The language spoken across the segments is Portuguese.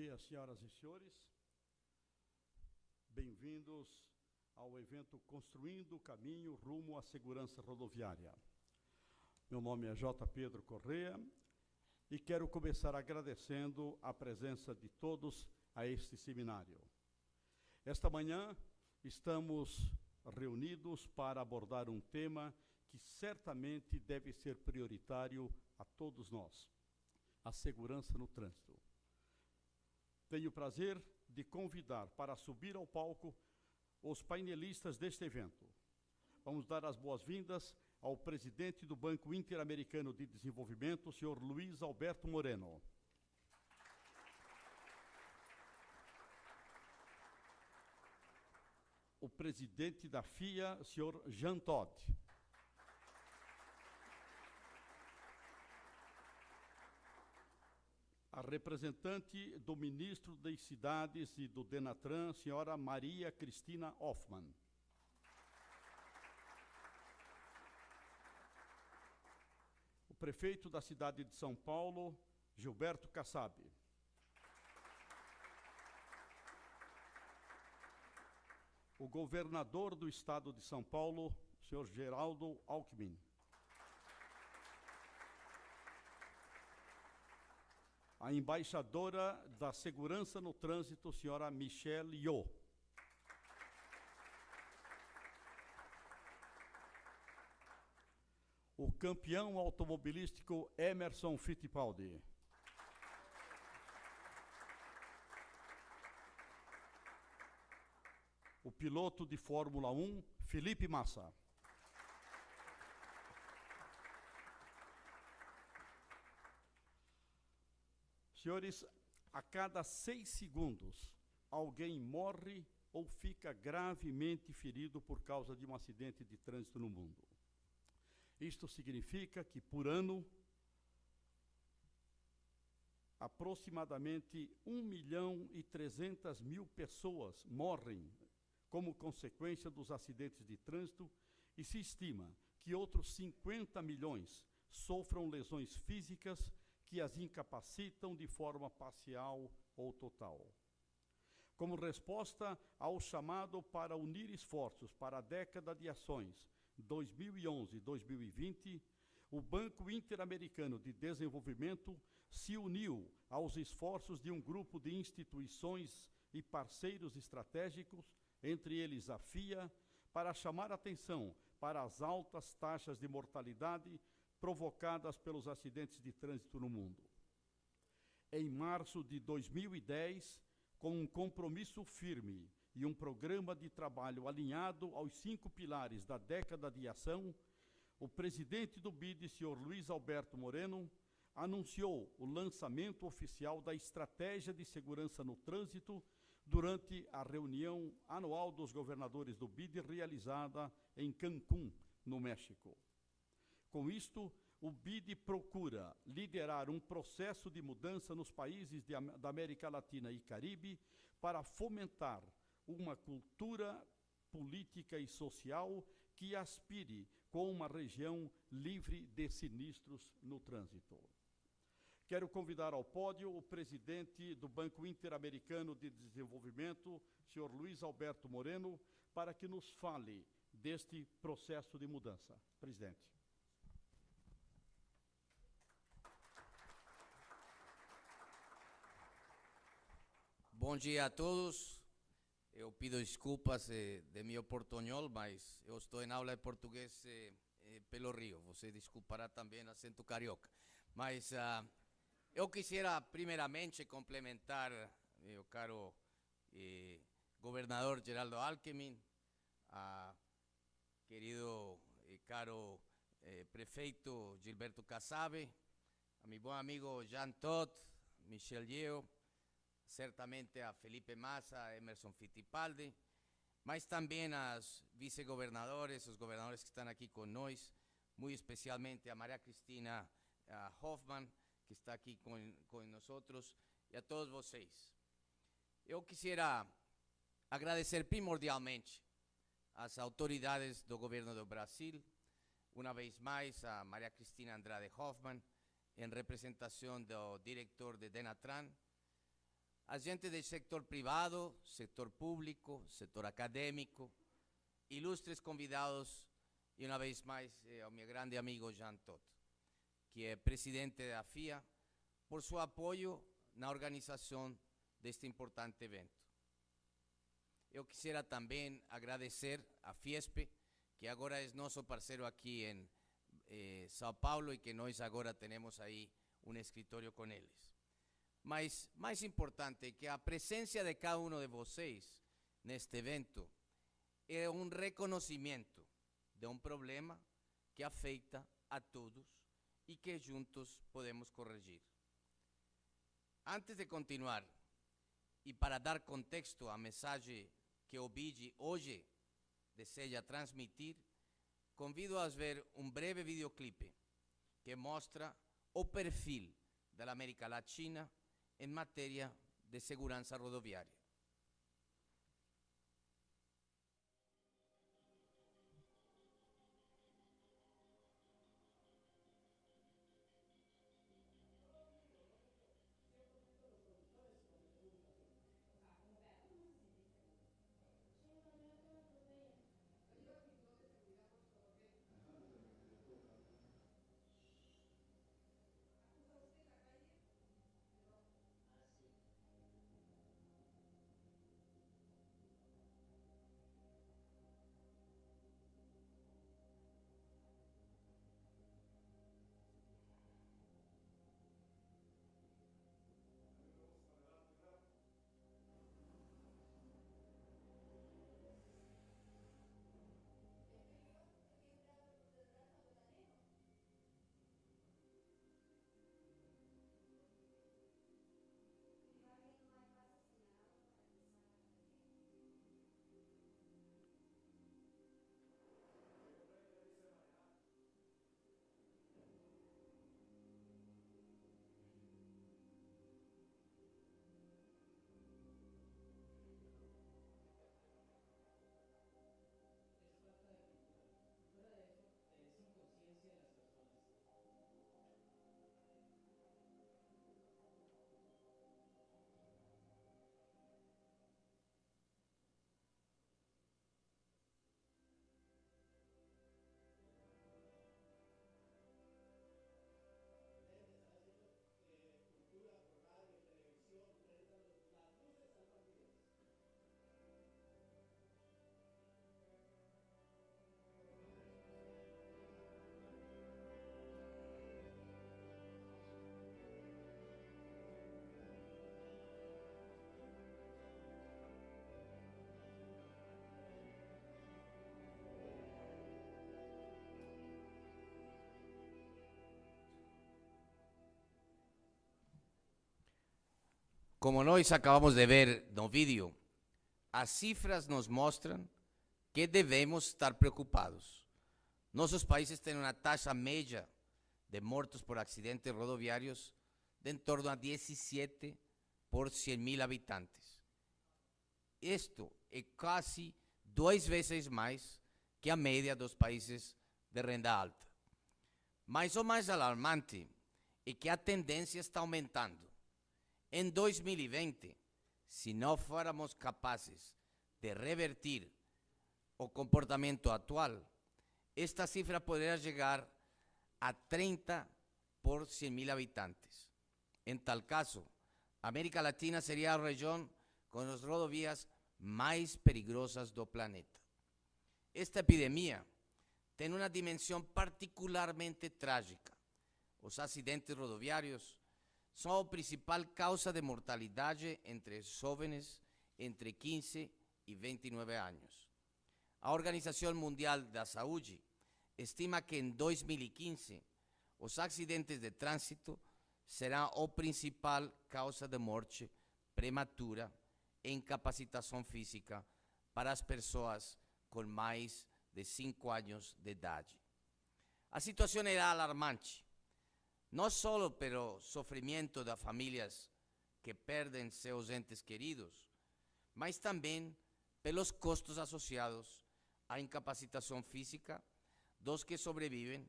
dia, senhoras e senhores. Bem-vindos ao evento Construindo o Caminho Rumo à Segurança Rodoviária. Meu nome é J. Pedro Correa e quero começar agradecendo a presença de todos a este seminário. Esta manhã estamos reunidos para abordar um tema que certamente deve ser prioritário a todos nós: a segurança no trânsito. Tenho o prazer de convidar para subir ao palco os painelistas deste evento. Vamos dar as boas-vindas ao presidente do Banco Interamericano de Desenvolvimento, senhor Luiz Alberto Moreno. O presidente da FIA, senhor Jean Todt. A representante do ministro das Cidades e do Denatran, senhora Maria Cristina Hoffmann. O prefeito da cidade de São Paulo, Gilberto Kassab. O governador do estado de São Paulo, senhor Geraldo Alckmin. A embaixadora da Segurança no Trânsito, senhora Michelle Yo. O campeão automobilístico Emerson Fittipaldi. O piloto de Fórmula 1, Felipe Massa. Senhores, a cada seis segundos, alguém morre ou fica gravemente ferido por causa de um acidente de trânsito no mundo. Isto significa que, por ano, aproximadamente 1 milhão e 300 mil pessoas morrem como consequência dos acidentes de trânsito e se estima que outros 50 milhões sofram lesões físicas que as incapacitam de forma parcial ou total. Como resposta ao chamado para unir esforços para a década de ações 2011-2020, o Banco Interamericano de Desenvolvimento se uniu aos esforços de um grupo de instituições e parceiros estratégicos, entre eles a FIA, para chamar atenção para as altas taxas de mortalidade provocadas pelos acidentes de trânsito no mundo. Em março de 2010, com um compromisso firme e um programa de trabalho alinhado aos cinco pilares da década de ação, o presidente do BID, senhor Luiz Alberto Moreno, anunciou o lançamento oficial da Estratégia de Segurança no Trânsito durante a reunião anual dos governadores do BID realizada em Cancún, no México. Com isto, o BID procura liderar um processo de mudança nos países de, da América Latina e Caribe para fomentar uma cultura política e social que aspire com uma região livre de sinistros no trânsito. Quero convidar ao pódio o presidente do Banco Interamericano de Desenvolvimento, senhor Luiz Alberto Moreno, para que nos fale deste processo de mudança. Presidente. Bom dia a todos. Eu pido desculpas eh, de meu portunhol, mas eu estou em aula de português eh, eh, pelo Rio. Você desculpará também acento carioca. Mas uh, eu quisiera primeiramente complementar, meu caro eh, governador Geraldo Alckmin, a querido e caro eh, prefeito Gilberto Casabe, a mi bom amigo Jean Todt, Michel Yeo, certamente a Felipe Massa, a Emerson Fittipaldi, mas também aos vice-governadores, os governadores que estão aqui conosco, muito especialmente a Maria Cristina Hoffman, que está aqui com, com nós, e a todos vocês. Eu quisiera agradecer primordialmente às autoridades do governo do Brasil, uma vez mais a Maria Cristina Andrade Hoffman, em representação do diretor de Denatran, gente del sector privado, sector público, sector académico, ilustres convidados y una vez más eh, a mi grande amigo Jean Todt, que es presidente de la FIA, por su apoyo en la organización de este importante evento. Yo quisiera también agradecer a FIESPE, que ahora es nuestro parcero aquí en eh, Sao Paulo y que nosotros ahora tenemos ahí un escritorio con ellos. Mas mais importante que a presença de cada um de vocês neste evento é um reconhecimento de um problema que afeta a todos e que juntos podemos corrigir. Antes de continuar, e para dar contexto à mensagem que o BID hoje deseja transmitir, convido a ver um breve videoclipe que mostra o perfil da América Latina en materia de seguridad rodoviaria. Como nós acabamos de ver no vídeo, as cifras nos mostram que devemos estar preocupados. Nossos países têm uma taxa média de mortos por acidentes rodoviários de em torno a 17 por 100 mil habitantes. Isto é quase duas vezes mais que a média dos países de renda alta. Mas o mais alarmante é que a tendência está aumentando. En 2020, si no fuéramos capaces de revertir o comportamiento actual, esta cifra podría llegar a 30 por 100 mil habitantes. En tal caso, América Latina sería la región con las rodovías más peligrosas del planeta. Esta epidemia tiene una dimensión particularmente trágica. Los accidentes rodoviarios são a principal causa de mortalidade entre jovens entre 15 e 29 anos. A Organização Mundial da Saúde estima que em 2015 os acidentes de trânsito serão a principal causa de morte prematura e incapacitação física para as pessoas com mais de 5 anos de idade. A situação era alarmante no solo pelo sofrimento de familias que perdem seus entes queridos, mas também pelos costos associados à incapacitação física dos que sobrevivem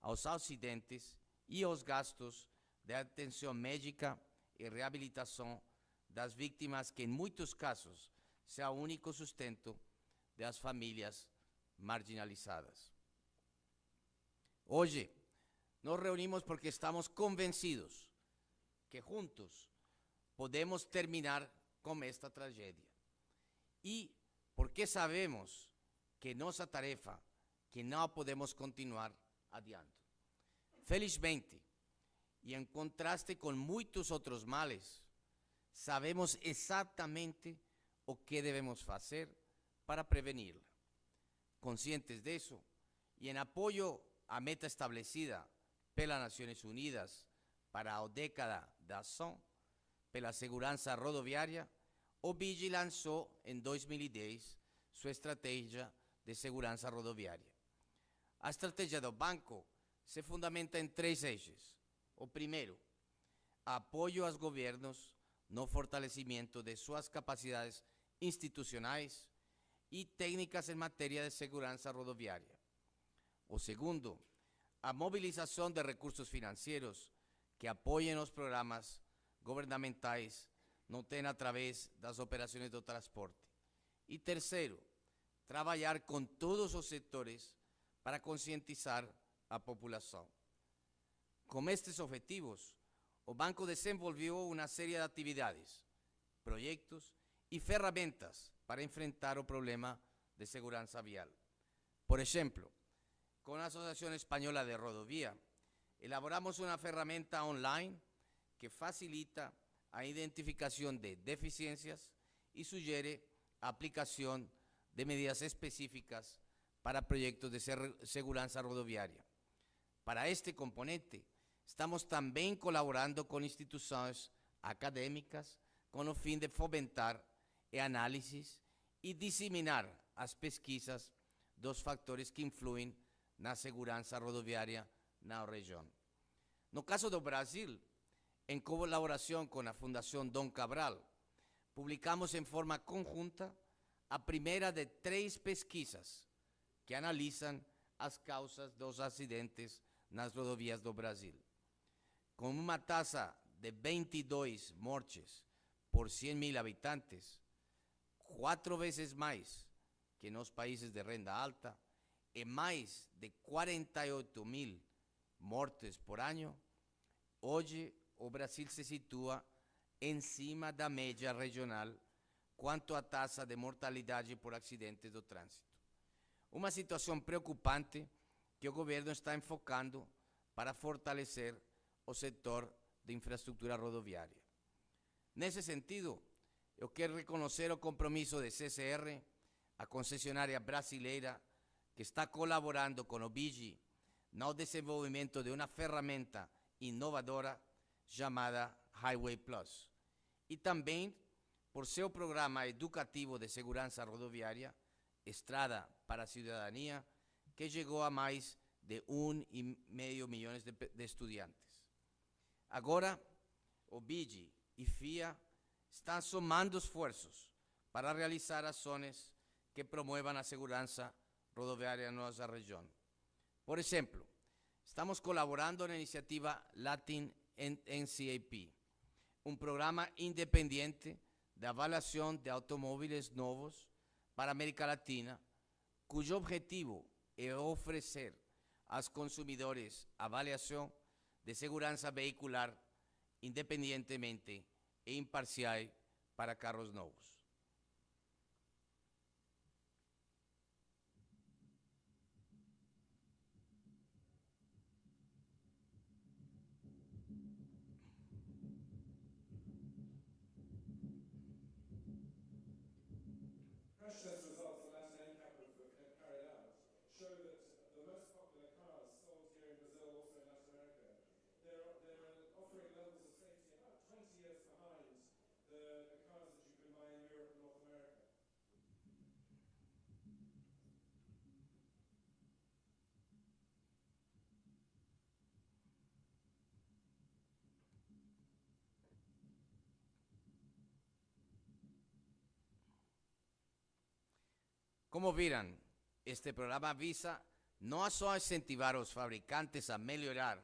aos acidentes e aos gastos de atenção médica e reabilitação das vítimas que, em muitos casos, é o único sustento das famílias marginalizadas. Hoje, Nos reunimos porque estamos convencidos que juntos podemos terminar con esta tragedia. Y porque sabemos que nuestra tarea, que no podemos continuar adiante. Felizmente, y en contraste con muchos otros males, sabemos exactamente o qué debemos hacer para prevenirla. Conscientes de eso y en apoyo a meta establecida pelas Nações Unidas para a década da ação pela segurança rodoviária, o BIGI lançou em 2010 sua estratégia de segurança rodoviária. A estratégia do banco se fundamenta em três eixos. O primeiro, apoio aos governos no fortalecimento de suas capacidades institucionais e técnicas em matéria de segurança rodoviária. O segundo, a mobilização de recursos financeiros que apoiem os programas governamentais no TEN através das operações do transporte. E terceiro, trabalhar com todos os setores para conscientizar a população. Com estes objetivos, o banco desenvolveu uma série de atividades, projetos e ferramentas para enfrentar o problema de segurança vial. Por exemplo, com a Associação Espanhola de Rodovia, elaboramos uma ferramenta online que facilita a identificación de deficiencias y sugiere aplicación de medidas específicas para proyectos de seguridad rodoviaria. Para este componente, estamos también colaborando con instituciones académicas con el fin de fomentar el análisis y diseminar las pesquisas dos factores que influyen na segurança rodoviária na região. No caso do Brasil, em colaboração com a Fundação Dom Cabral, publicamos em forma conjunta a primeira de três pesquisas que analisam as causas dos acidentes nas rodovias do Brasil. Com uma taxa de 22 mortes por 100 mil habitantes, quatro vezes mais que nos países de renda alta, e mais de 48 mil mortes por ano, hoje o Brasil se situa em cima da média regional quanto à taxa de mortalidade por acidentes do trânsito. Uma situação preocupante que o governo está enfocando para fortalecer o setor de infraestrutura rodoviária. Nesse sentido, eu quero reconhecer o compromisso de CCR, a concessionária brasileira que está colaborando con Obigi no desenvolvimento de una ferramenta innovadora llamada Highway Plus y también por seu programa educativo de segurança rodoviária, Estrada para a Cidadania, que chegou a mais de um e meio milhões de, de estudantes. Agora, o BIGI e FIA estão somando esforços para realizar ações que promovam a segurança rodoviaria en nuestra región. Por ejemplo, estamos colaborando en la iniciativa Latin NCAP, un programa independiente de evaluación de automóviles nuevos para América Latina, cuyo objetivo es ofrecer a los consumidores avaliación de seguridad vehicular independientemente e imparcial para carros nuevos. Como viram, este programa visa não só incentivar os fabricantes a melhorar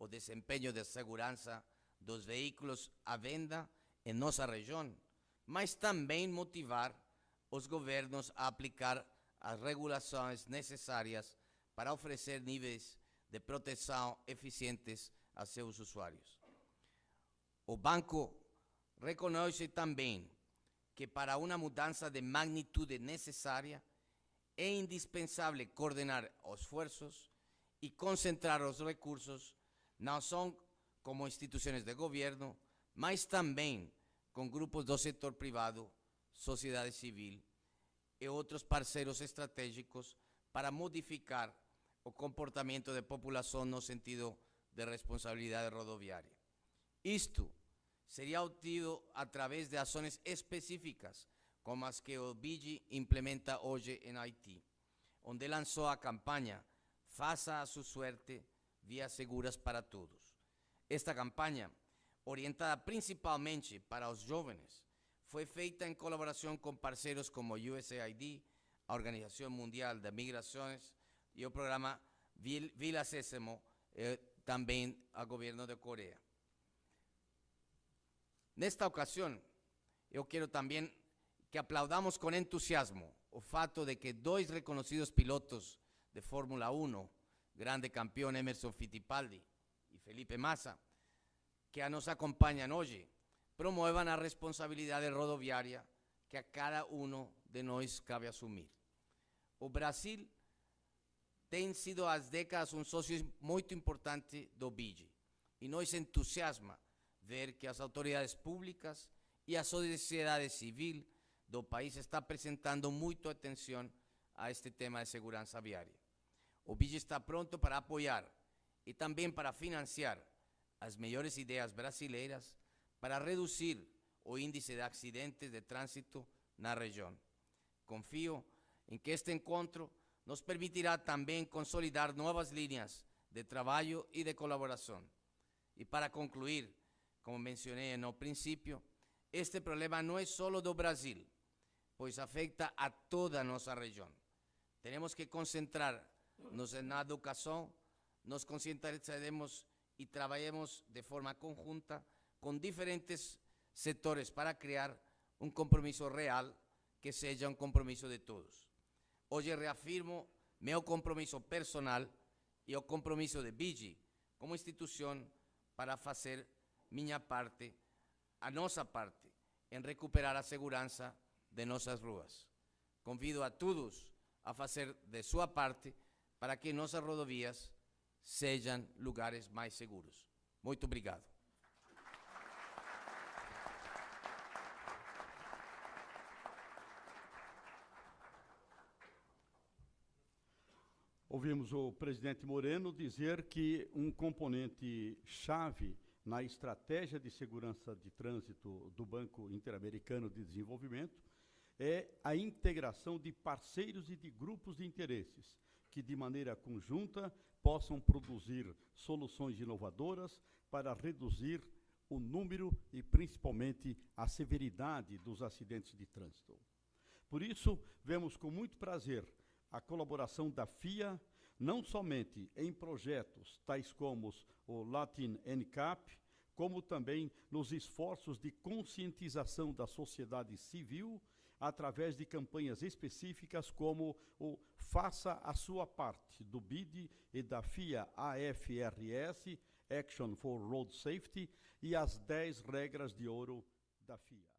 o desempenho de segurança dos veículos à venda em nossa região, mas também motivar os governos a aplicar as regulações necessárias para oferecer níveis de proteção eficientes a seus usuários. O banco reconhece também que para una mudanza de magnitud necesaria es indispensable coordinar esfuerzos y concentrar los recursos, no son como instituciones de gobierno, mas también con grupos del sector privado, sociedad civil y otros parceros estratégicos para modificar el comportamiento de población no sentido de responsabilidad rodoviaria. Esto seria obtido a través de ações específicas, como as que o BIGI implementa hoje em Haití, onde lançou a campanha Faça a sua suerte, vías seguras para todos. Esta campanha, orientada principalmente para os jovens, foi feita em colaboração com parceiros como USAID, a Organização Mundial de Migrações e o programa Vila Sésamo, eh, também ao de Coreia. Nesta ocasião, eu quero também que aplaudamos com entusiasmo o fato de que dois reconhecidos pilotos de Fórmula 1, grande campeão Emerson Fittipaldi e Felipe Massa, que nos acompanham hoje, promuevan a responsabilidade rodoviária que a cada um de nós cabe assumir. O Brasil tem sido há décadas um sócio muito importante do BIGI e nos entusiasma ver que as autoridades públicas e a sociedade civil do país está prestando muito atenção a este tema de segurança viária. O BIGI está pronto para apoiar e também para financiar as melhores ideias brasileiras para reduzir o índice de acidentes de trânsito na região. Confio em que este encontro nos permitirá também consolidar novas linhas de trabalho e de colaboração. E para concluir, como mencioné en el principio, este problema no es solo do Brasil, pues afecta a toda nuestra región. Tenemos que concentrarnos en la educación, nos concentraremos y trabajemos de forma conjunta con diferentes sectores para crear un compromiso real que sea un compromiso de todos. Hoy reafirmo mi compromiso personal y el compromiso de BIGI como institución para hacer minha parte, a nossa parte, em recuperar a segurança de nossas ruas. Convido a todos a fazer de sua parte para que nossas rodovias sejam lugares mais seguros. Muito obrigado. Ouvimos o presidente Moreno dizer que um componente chave na estratégia de segurança de trânsito do Banco Interamericano de Desenvolvimento é a integração de parceiros e de grupos de interesses que, de maneira conjunta, possam produzir soluções inovadoras para reduzir o número e, principalmente, a severidade dos acidentes de trânsito. Por isso, vemos com muito prazer a colaboração da FIA, não somente em projetos tais como o Latin NCAP, como também nos esforços de conscientização da sociedade civil através de campanhas específicas como o Faça a Sua Parte, do BID e da FIA AFRS, Action for Road Safety, e as 10 regras de ouro da FIA.